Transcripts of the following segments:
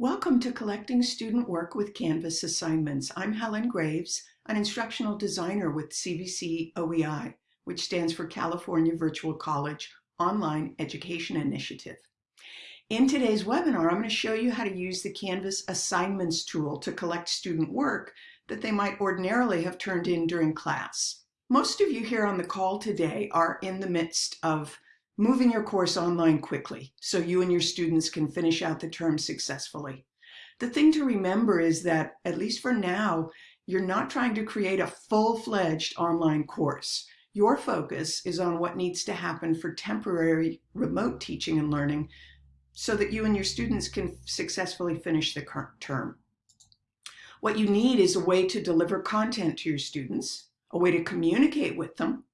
Welcome to Collecting Student Work with Canvas Assignments. I'm Helen Graves, an instructional designer with CVC OEI, which stands for California Virtual College Online Education Initiative. In today's webinar, I'm going to show you how to use the Canvas Assignments tool to collect student work that they might ordinarily have turned in during class. Most of you here on the call today are in the midst of moving your course online quickly so you and your students can finish out the term successfully. The thing to remember is that, at least for now, you're not trying to create a full-fledged online course. Your focus is on what needs to happen for temporary remote teaching and learning so that you and your students can successfully finish the current term. What you need is a way to deliver content to your students, a way to communicate with them,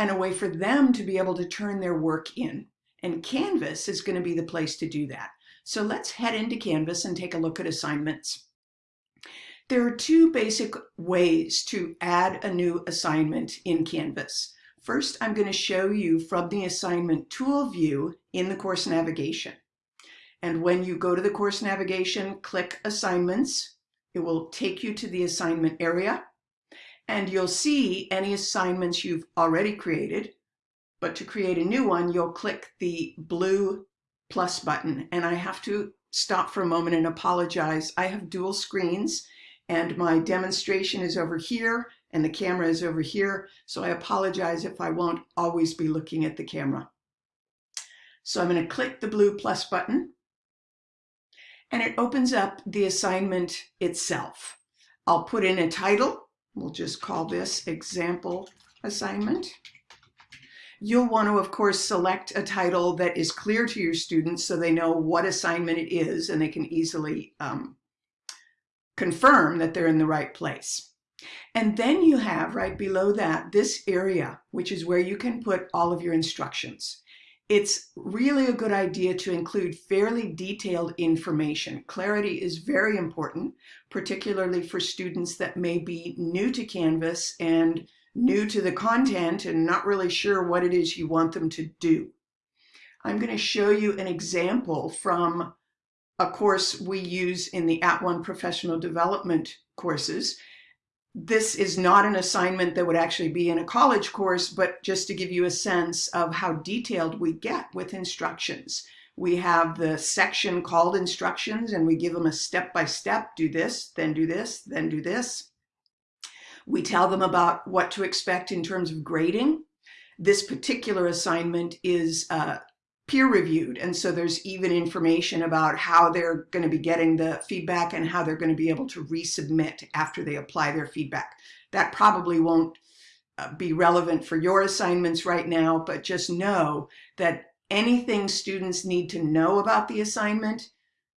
and a way for them to be able to turn their work in. And Canvas is going to be the place to do that. So let's head into Canvas and take a look at assignments. There are two basic ways to add a new assignment in Canvas. First, I'm going to show you from the assignment tool view in the course navigation. And when you go to the course navigation, click assignments, it will take you to the assignment area and you'll see any assignments you've already created. But to create a new one, you'll click the blue plus button. And I have to stop for a moment and apologize. I have dual screens and my demonstration is over here and the camera is over here. So I apologize if I won't always be looking at the camera. So I'm going to click the blue plus button and it opens up the assignment itself. I'll put in a title We'll just call this example assignment. You'll want to, of course, select a title that is clear to your students so they know what assignment it is and they can easily um, confirm that they're in the right place. And then you have right below that this area, which is where you can put all of your instructions it's really a good idea to include fairly detailed information. Clarity is very important, particularly for students that may be new to Canvas and new to the content and not really sure what it is you want them to do. I'm going to show you an example from a course we use in the @ONE Professional Development courses this is not an assignment that would actually be in a college course, but just to give you a sense of how detailed we get with instructions. We have the section called instructions and we give them a step-by-step, -step, do this, then do this, then do this. We tell them about what to expect in terms of grading. This particular assignment is uh, peer reviewed. And so there's even information about how they're going to be getting the feedback and how they're going to be able to resubmit after they apply their feedback. That probably won't uh, be relevant for your assignments right now, but just know that anything students need to know about the assignment,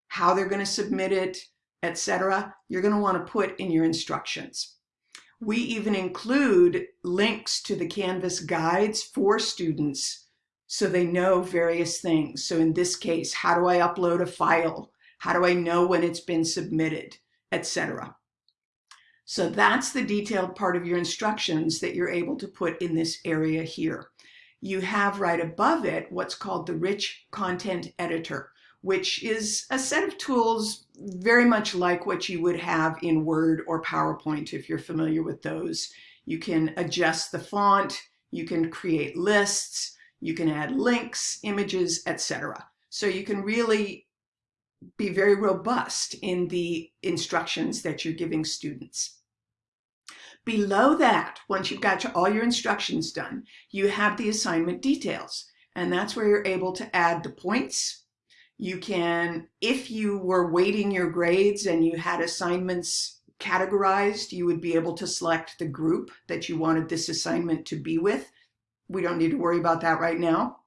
how they're going to submit it, etc., you're going to want to put in your instructions. We even include links to the Canvas guides for students so they know various things. So in this case, how do I upload a file? How do I know when it's been submitted, etc. So that's the detailed part of your instructions that you're able to put in this area here. You have right above it what's called the Rich Content Editor, which is a set of tools very much like what you would have in Word or PowerPoint if you're familiar with those. You can adjust the font, you can create lists, you can add links, images, etc. So you can really be very robust in the instructions that you're giving students. Below that, once you've got all your instructions done, you have the assignment details. And that's where you're able to add the points. You can, if you were weighting your grades and you had assignments categorized, you would be able to select the group that you wanted this assignment to be with we don't need to worry about that right now.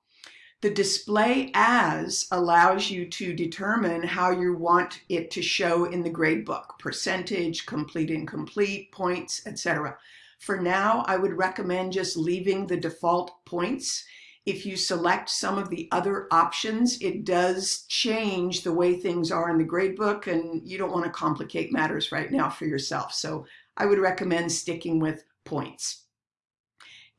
The display as allows you to determine how you want it to show in the gradebook, percentage, complete, incomplete, points, etc. For now, I would recommend just leaving the default points. If you select some of the other options, it does change the way things are in the gradebook and you don't want to complicate matters right now for yourself. So I would recommend sticking with points.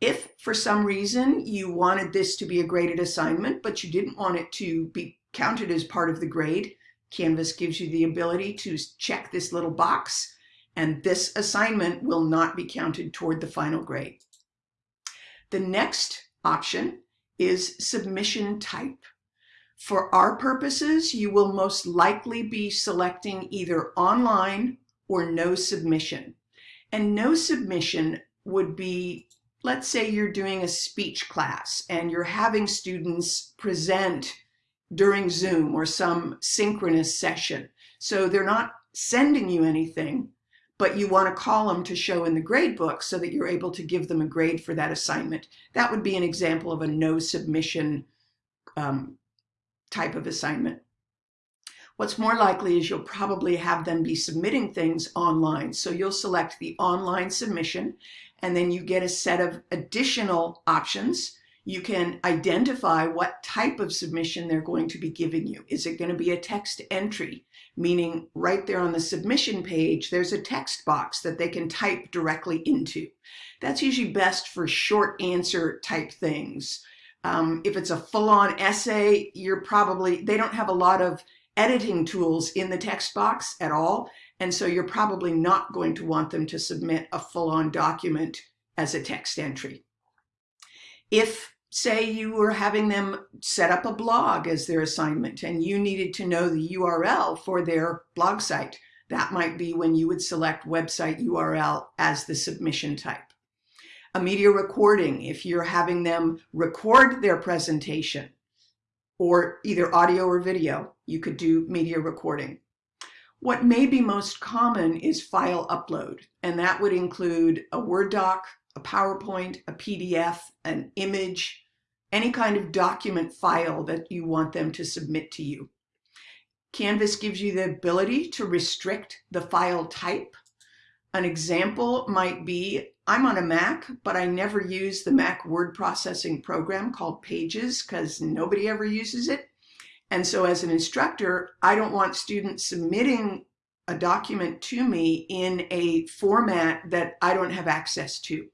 If for some reason you wanted this to be a graded assignment, but you didn't want it to be counted as part of the grade, Canvas gives you the ability to check this little box and this assignment will not be counted toward the final grade. The next option is submission type. For our purposes, you will most likely be selecting either online or no submission. And no submission would be, let's say you're doing a speech class and you're having students present during Zoom or some synchronous session. So they're not sending you anything, but you want to call them to show in the grade book so that you're able to give them a grade for that assignment. That would be an example of a no submission um, type of assignment. What's more likely is you'll probably have them be submitting things online. So you'll select the online submission and then you get a set of additional options. You can identify what type of submission they're going to be giving you. Is it going to be a text entry? Meaning right there on the submission page, there's a text box that they can type directly into. That's usually best for short answer type things. Um, if it's a full-on essay, you're probably, they don't have a lot of editing tools in the text box at all. And so you're probably not going to want them to submit a full-on document as a text entry. If, say, you were having them set up a blog as their assignment and you needed to know the URL for their blog site, that might be when you would select website URL as the submission type. A media recording, if you're having them record their presentation, or either audio or video, you could do media recording. What may be most common is file upload, and that would include a Word doc, a PowerPoint, a PDF, an image, any kind of document file that you want them to submit to you. Canvas gives you the ability to restrict the file type. An example might be I'm on a Mac, but I never use the Mac word processing program called Pages because nobody ever uses it. And so as an instructor, I don't want students submitting a document to me in a format that I don't have access to.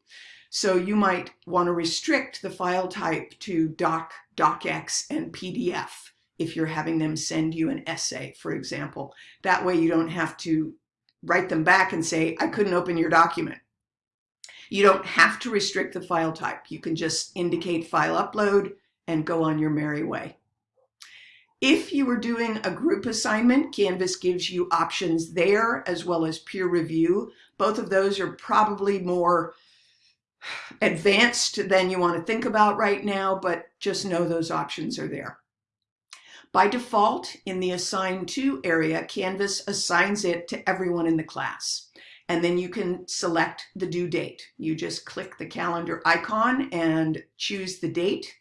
So you might want to restrict the file type to doc, docx, and PDF if you're having them send you an essay, for example. That way you don't have to write them back and say, I couldn't open your document. You don't have to restrict the file type. You can just indicate file upload and go on your merry way. If you were doing a group assignment, Canvas gives you options there as well as peer review. Both of those are probably more advanced than you want to think about right now, but just know those options are there. By default, in the Assign To area, Canvas assigns it to everyone in the class and then you can select the due date. You just click the calendar icon and choose the date.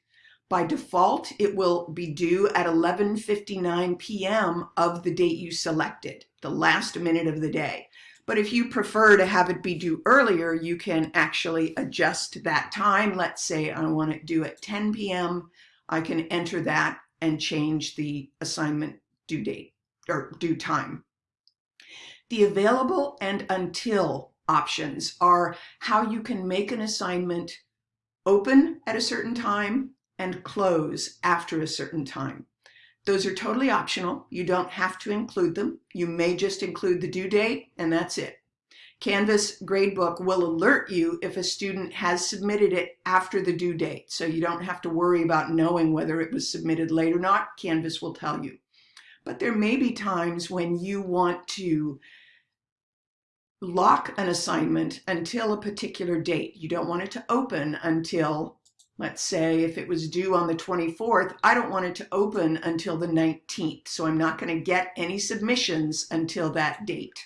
By default, it will be due at 11.59 p.m. of the date you selected, the last minute of the day. But if you prefer to have it be due earlier, you can actually adjust that time. Let's say I want it due at 10 p.m. I can enter that and change the assignment due date or due time. The available and until options are how you can make an assignment open at a certain time and close after a certain time. Those are totally optional. You don't have to include them. You may just include the due date and that's it. Canvas Gradebook will alert you if a student has submitted it after the due date. So you don't have to worry about knowing whether it was submitted late or not. Canvas will tell you. But there may be times when you want to lock an assignment until a particular date. You don't want it to open until, let's say, if it was due on the 24th, I don't want it to open until the 19th. So I'm not going to get any submissions until that date.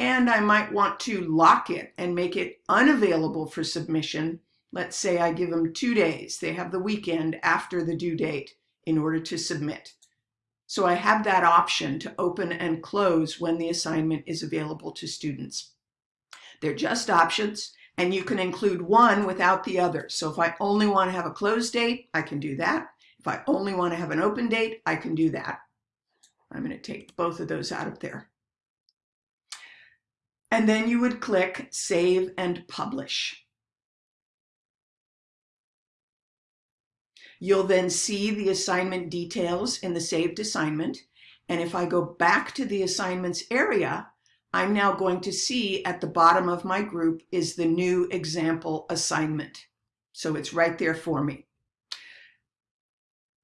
And I might want to lock it and make it unavailable for submission. Let's say I give them two days. They have the weekend after the due date in order to submit. So I have that option to open and close when the assignment is available to students. They're just options and you can include one without the other. So if I only want to have a close date, I can do that. If I only want to have an open date, I can do that. I'm going to take both of those out of there. And then you would click Save and Publish. You'll then see the assignment details in the saved assignment, And if I go back to the assignments area, I'm now going to see at the bottom of my group is the new example assignment. So it's right there for me.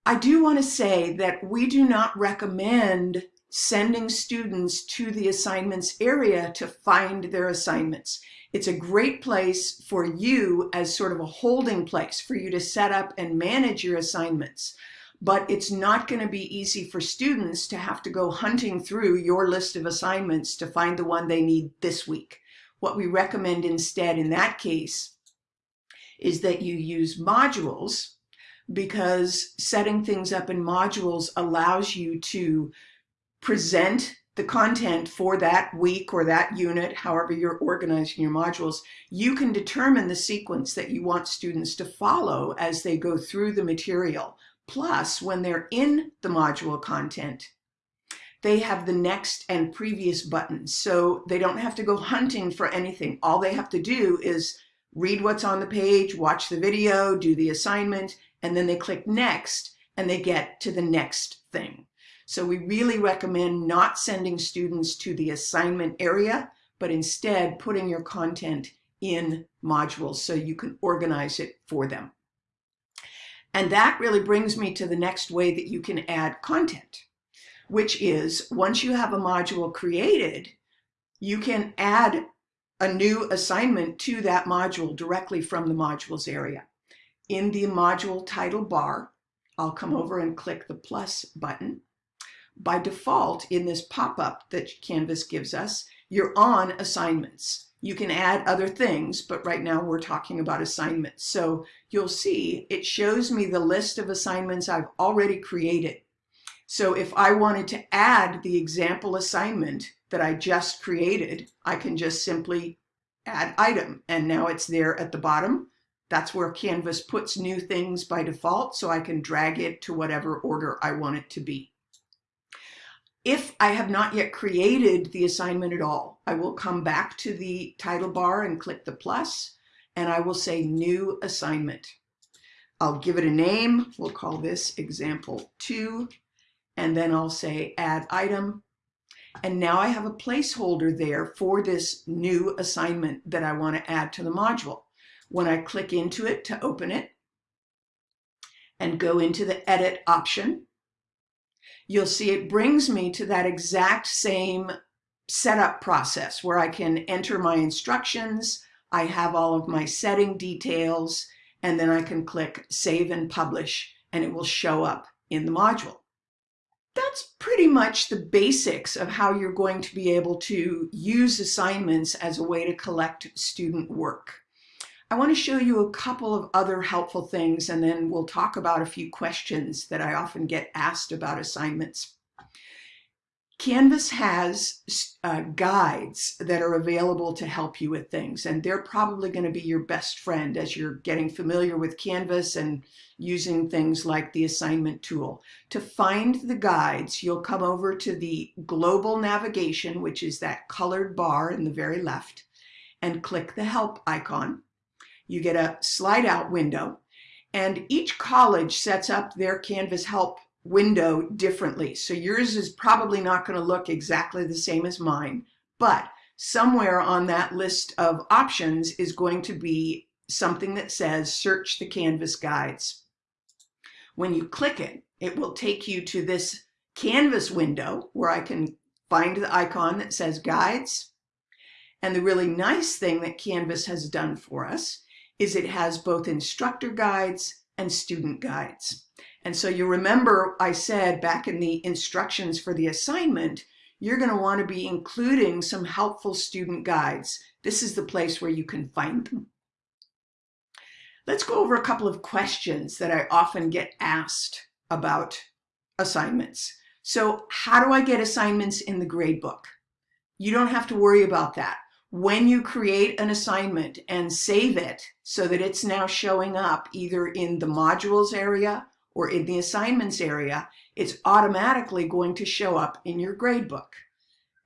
I do want to say that we do not recommend sending students to the assignments area to find their assignments. It's a great place for you as sort of a holding place for you to set up and manage your assignments. But it's not going to be easy for students to have to go hunting through your list of assignments to find the one they need this week. What we recommend instead in that case is that you use modules because setting things up in modules allows you to present the content for that week or that unit, however you're organizing your modules, you can determine the sequence that you want students to follow as they go through the material. Plus, when they're in the module content, they have the next and previous buttons. So they don't have to go hunting for anything. All they have to do is read what's on the page, watch the video, do the assignment, and then they click next and they get to the next thing. So we really recommend not sending students to the assignment area, but instead putting your content in modules so you can organize it for them. And that really brings me to the next way that you can add content, which is once you have a module created, you can add a new assignment to that module directly from the modules area. In the module title bar, I'll come over and click the plus button by default in this pop-up that Canvas gives us, you're on assignments. You can add other things, but right now we're talking about assignments. So you'll see it shows me the list of assignments I've already created. So if I wanted to add the example assignment that I just created, I can just simply add item and now it's there at the bottom. That's where Canvas puts new things by default so I can drag it to whatever order I want it to be. If I have not yet created the assignment at all, I will come back to the title bar and click the plus, and I will say new assignment. I'll give it a name. We'll call this example two, and then I'll say add item. And now I have a placeholder there for this new assignment that I want to add to the module. When I click into it to open it and go into the edit option, you'll see it brings me to that exact same setup process where I can enter my instructions, I have all of my setting details, and then I can click Save and Publish, and it will show up in the module. That's pretty much the basics of how you're going to be able to use assignments as a way to collect student work. I want to show you a couple of other helpful things and then we'll talk about a few questions that I often get asked about assignments. Canvas has uh, guides that are available to help you with things and they're probably going to be your best friend as you're getting familiar with Canvas and using things like the assignment tool. To find the guides, you'll come over to the global navigation, which is that colored bar in the very left, and click the help icon you get a slide out window and each college sets up their Canvas help window differently. So yours is probably not going to look exactly the same as mine, but somewhere on that list of options is going to be something that says search the Canvas guides. When you click it, it will take you to this Canvas window where I can find the icon that says guides. And the really nice thing that Canvas has done for us is it has both instructor guides and student guides. And so you remember I said back in the instructions for the assignment, you're going to want to be including some helpful student guides. This is the place where you can find them. Let's go over a couple of questions that I often get asked about assignments. So how do I get assignments in the gradebook? You don't have to worry about that when you create an assignment and save it so that it's now showing up either in the modules area or in the assignments area, it's automatically going to show up in your gradebook.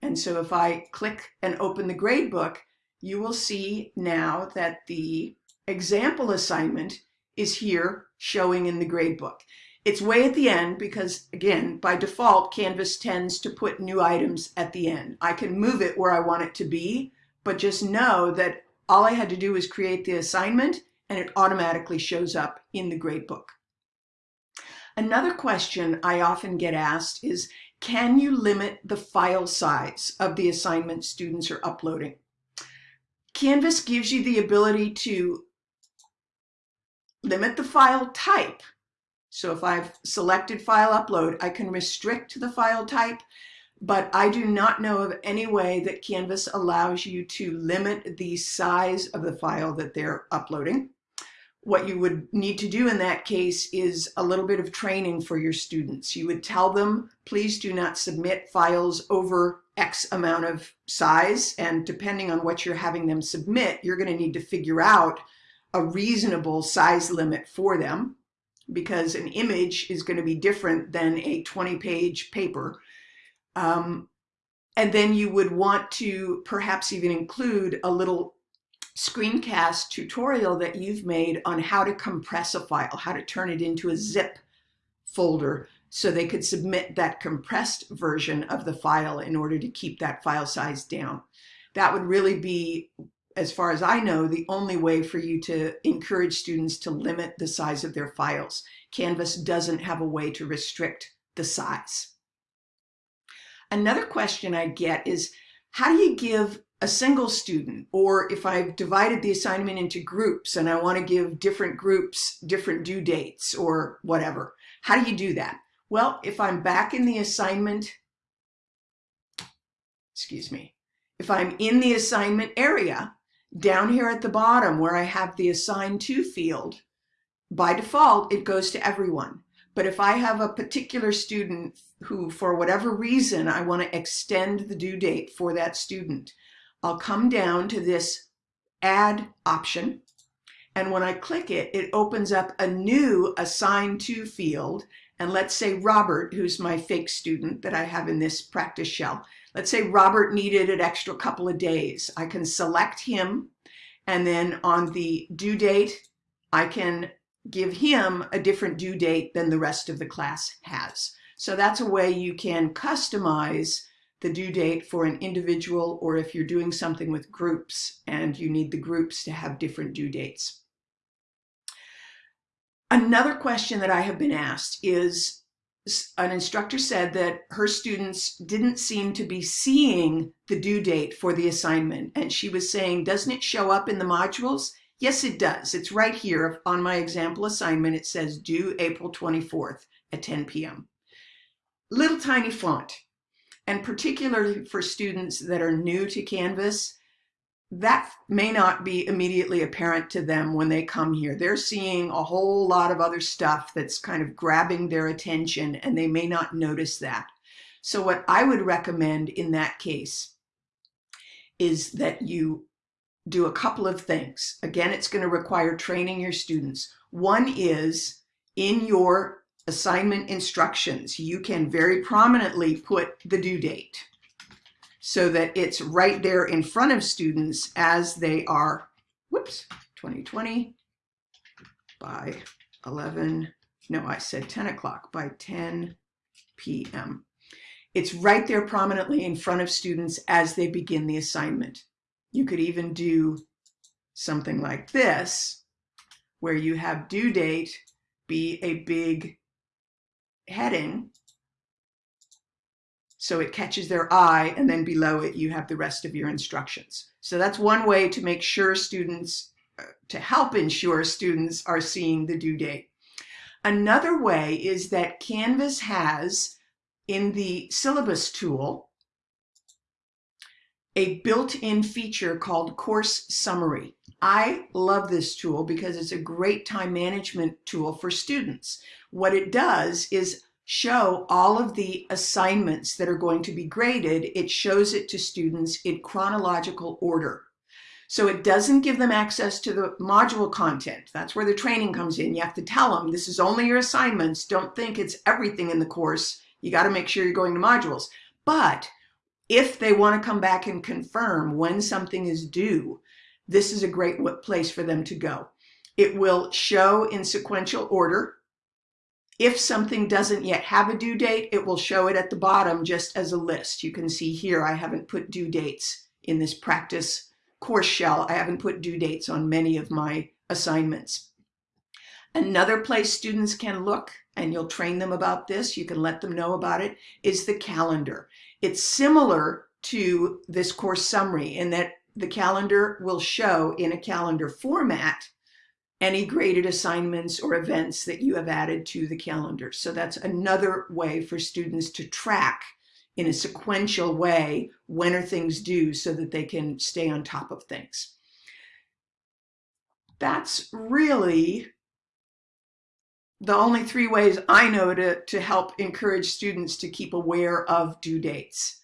And so if I click and open the gradebook, you will see now that the example assignment is here showing in the gradebook. It's way at the end because, again, by default, Canvas tends to put new items at the end. I can move it where I want it to be, but just know that all I had to do was create the assignment and it automatically shows up in the gradebook. Another question I often get asked is, can you limit the file size of the assignment students are uploading? Canvas gives you the ability to limit the file type. So if I've selected file upload, I can restrict the file type, but I do not know of any way that Canvas allows you to limit the size of the file that they're uploading. What you would need to do in that case is a little bit of training for your students. You would tell them, please do not submit files over X amount of size. And depending on what you're having them submit, you're going to need to figure out a reasonable size limit for them because an image is going to be different than a 20 page paper. Um, and then you would want to perhaps even include a little screencast tutorial that you've made on how to compress a file, how to turn it into a zip folder so they could submit that compressed version of the file in order to keep that file size down. That would really be, as far as I know, the only way for you to encourage students to limit the size of their files. Canvas doesn't have a way to restrict the size. Another question I get is, how do you give a single student, or if I've divided the assignment into groups and I want to give different groups different due dates or whatever, how do you do that? Well, if I'm back in the assignment, excuse me, if I'm in the assignment area, down here at the bottom where I have the assign to field, by default, it goes to everyone. But if I have a particular student who, for whatever reason, I want to extend the due date for that student, I'll come down to this add option. And when I click it, it opens up a new assign to field. And let's say Robert, who's my fake student that I have in this practice shell. Let's say Robert needed an extra couple of days. I can select him. And then on the due date, I can give him a different due date than the rest of the class has. So that's a way you can customize the due date for an individual or if you're doing something with groups and you need the groups to have different due dates. Another question that I have been asked is an instructor said that her students didn't seem to be seeing the due date for the assignment. And she was saying, doesn't it show up in the modules? Yes, it does. It's right here on my example assignment. It says due April 24th at 10 p.m. Little tiny font. And particularly for students that are new to Canvas, that may not be immediately apparent to them when they come here. They're seeing a whole lot of other stuff that's kind of grabbing their attention and they may not notice that. So what I would recommend in that case is that you do a couple of things. Again, it's going to require training your students. One is in your assignment instructions, you can very prominently put the due date so that it's right there in front of students as they are, whoops, 2020 by 11, no, I said 10 o'clock, by 10 p.m. It's right there prominently in front of students as they begin the assignment. You could even do something like this, where you have due date be a big heading so it catches their eye and then below it you have the rest of your instructions. So that's one way to make sure students, uh, to help ensure students are seeing the due date. Another way is that Canvas has in the syllabus tool a built-in feature called Course Summary. I love this tool because it's a great time management tool for students. What it does is show all of the assignments that are going to be graded. It shows it to students in chronological order. So it doesn't give them access to the module content. That's where the training comes in. You have to tell them this is only your assignments. Don't think it's everything in the course. You got to make sure you're going to modules. But if they want to come back and confirm when something is due, this is a great place for them to go. It will show in sequential order If something doesn't yet have a due date, it will show it at the bottom just as a list. You can see here I haven't put due dates in this practice course shell. I haven't put due dates on many of my assignments. Another place students can look, and you'll train them about this, you can let them know about it, is the calendar. It's similar to this course summary in that the calendar will show in a calendar format any graded assignments or events that you have added to the calendar. So that's another way for students to track in a sequential way when are things due so that they can stay on top of things. That's really the only three ways I know to, to help encourage students to keep aware of due dates.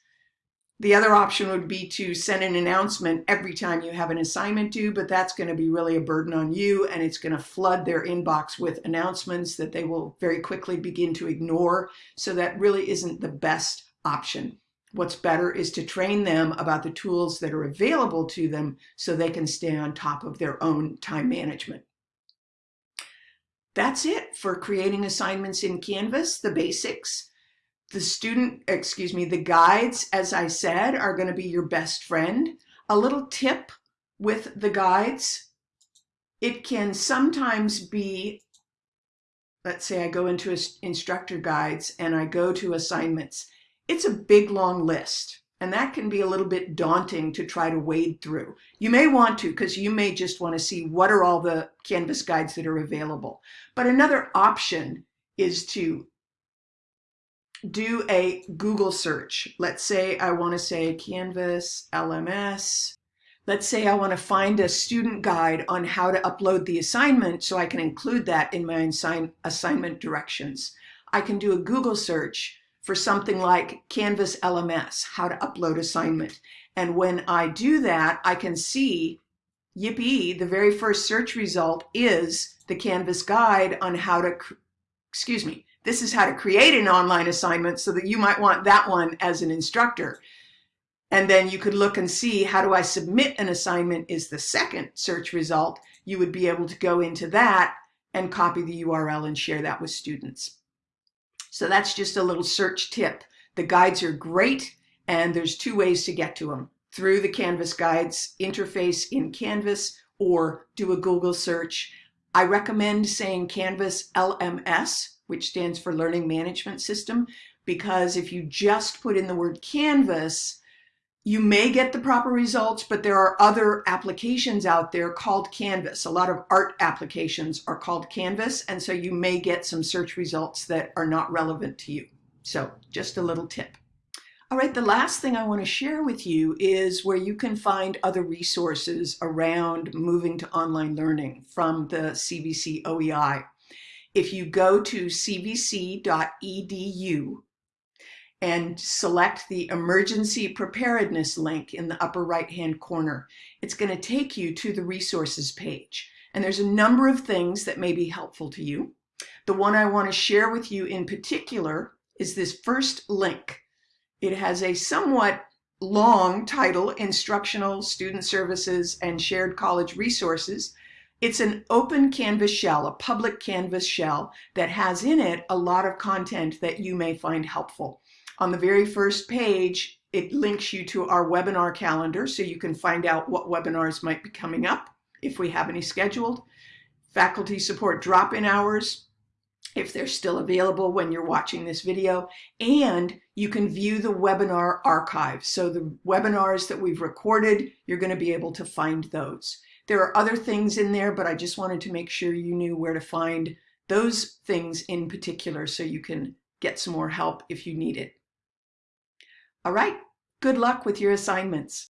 The other option would be to send an announcement every time you have an assignment due, but that's going to be really a burden on you and it's going to flood their inbox with announcements that they will very quickly begin to ignore. So that really isn't the best option. What's better is to train them about the tools that are available to them so they can stay on top of their own time management. That's it for creating assignments in Canvas, the basics. The student, excuse me, the guides, as I said, are going to be your best friend. A little tip with the guides, it can sometimes be, let's say I go into instructor guides and I go to assignments. It's a big long list. And that can be a little bit daunting to try to wade through. You may want to because you may just want to see what are all the Canvas guides that are available. But another option is to do a Google search. Let's say I want to say Canvas LMS. Let's say I want to find a student guide on how to upload the assignment so I can include that in my assignment directions. I can do a Google search for something like Canvas LMS, how to upload assignment. And when I do that, I can see, yippee, the very first search result is the Canvas guide on how to, excuse me, this is how to create an online assignment so that you might want that one as an instructor. And then you could look and see how do I submit an assignment is the second search result. You would be able to go into that and copy the URL and share that with students. So that's just a little search tip. The guides are great and there's two ways to get to them. Through the Canvas guides interface in Canvas or do a Google search. I recommend saying Canvas LMS, which stands for Learning Management System, because if you just put in the word Canvas, you may get the proper results, but there are other applications out there called Canvas. A lot of art applications are called Canvas, and so you may get some search results that are not relevant to you. So just a little tip. All right, the last thing I want to share with you is where you can find other resources around moving to online learning from the CVC OEI. If you go to cvc.edu and select the emergency preparedness link in the upper right hand corner. It's going to take you to the resources page. And there's a number of things that may be helpful to you. The one I want to share with you in particular is this first link. It has a somewhat long title, Instructional Student Services and Shared College Resources. It's an open Canvas shell, a public Canvas shell that has in it a lot of content that you may find helpful. On the very first page, it links you to our webinar calendar so you can find out what webinars might be coming up if we have any scheduled. Faculty support drop-in hours, if they're still available when you're watching this video, and you can view the webinar archive. So the webinars that we've recorded, you're going to be able to find those. There are other things in there, but I just wanted to make sure you knew where to find those things in particular so you can get some more help if you need it. All right, good luck with your assignments.